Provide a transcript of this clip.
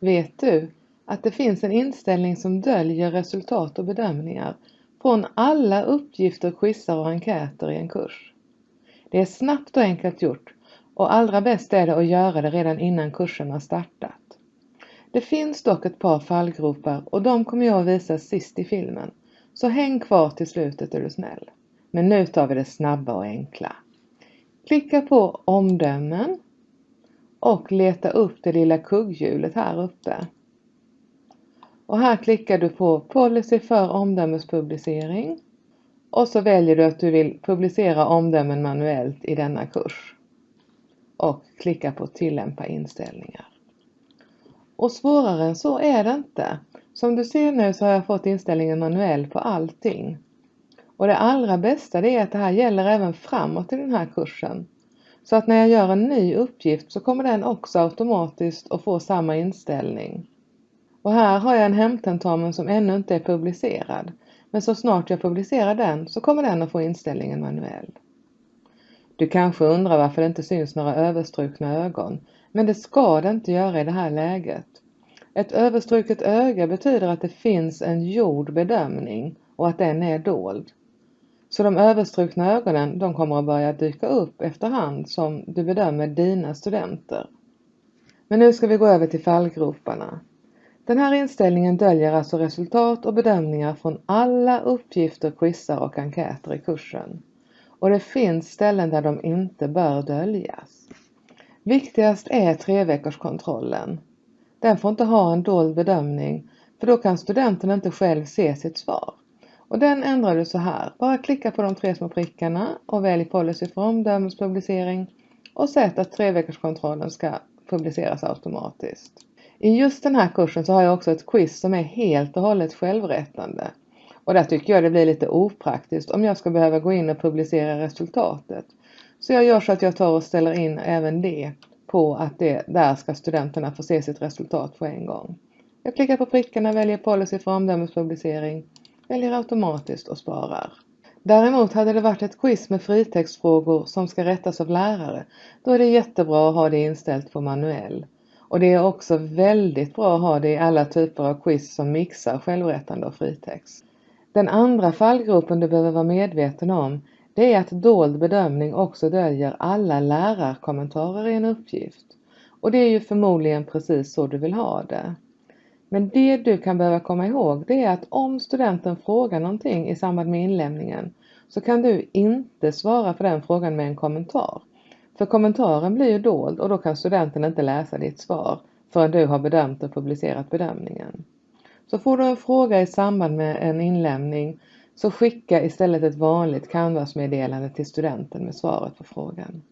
Vet du att det finns en inställning som döljer resultat och bedömningar från alla uppgifter, quizar och enkäter i en kurs? Det är snabbt och enkelt gjort och allra bäst är det att göra det redan innan kursen har startat. Det finns dock ett par fallgropar och de kommer jag att visa sist i filmen. Så häng kvar till slutet är du snäll. Men nu tar vi det snabba och enkla. Klicka på omdömen och leta upp det lilla kugghjulet här uppe. Och här klickar du på policy för omdömespublicering och så väljer du att du vill publicera omdömen manuellt i denna kurs. Och klicka på tillämpa inställningar. Och svårare än så är det inte. Som du ser nu så har jag fått inställningen manuell på allting. Och det allra bästa det är att det här gäller även framåt i den här kursen. Så att när jag gör en ny uppgift så kommer den också automatiskt att få samma inställning. Och här har jag en hemtentamen som ännu inte är publicerad. Men så snart jag publicerar den så kommer den att få inställningen manuell. Du kanske undrar varför det inte syns några överstrukna ögon. Men det ska det inte göra i det här läget. Ett överstruket öga betyder att det finns en gjord bedömning och att den är dold. Så de överstrukna ögonen de kommer att börja dyka upp efterhand som du bedömer dina studenter. Men nu ska vi gå över till fallgroparna. Den här inställningen döljer alltså resultat och bedömningar från alla uppgifter, quizar och enkäter i kursen. Och det finns ställen där de inte bör döljas. Viktigast är treveckorskontrollen. Den får inte ha en dold bedömning för då kan studenten inte själv se sitt svar. Och den ändrar du så här. Bara klicka på de tre små prickarna och välj policy för omdömespublicering och sätt att treveckorskontrollen ska publiceras automatiskt. I just den här kursen så har jag också ett quiz som är helt och hållet självrättande. Och där tycker jag det blir lite opraktiskt om jag ska behöva gå in och publicera resultatet. Så jag gör så att jag tar och ställer in även det på att det, där ska studenterna få se sitt resultat på en gång. Jag klickar på prickarna, väljer policy för omdömespublicering, väljer automatiskt och sparar. Däremot hade det varit ett quiz med fritextfrågor som ska rättas av lärare, då är det jättebra att ha det inställt på manuell. Och det är också väldigt bra att ha det i alla typer av quiz som mixar självrättande och fritext. Den andra fallgropen du behöver vara medveten om det är att dold bedömning också döljer alla lärarkommentarer i en uppgift. Och det är ju förmodligen precis så du vill ha det. Men det du kan behöva komma ihåg det är att om studenten frågar någonting i samband med inlämningen så kan du inte svara på den frågan med en kommentar. För kommentaren blir ju dold och då kan studenten inte läsa ditt svar förrän du har bedömt och publicerat bedömningen. Så får du en fråga i samband med en inlämning så skicka istället ett vanligt Canvas-meddelande till studenten med svaret på frågan.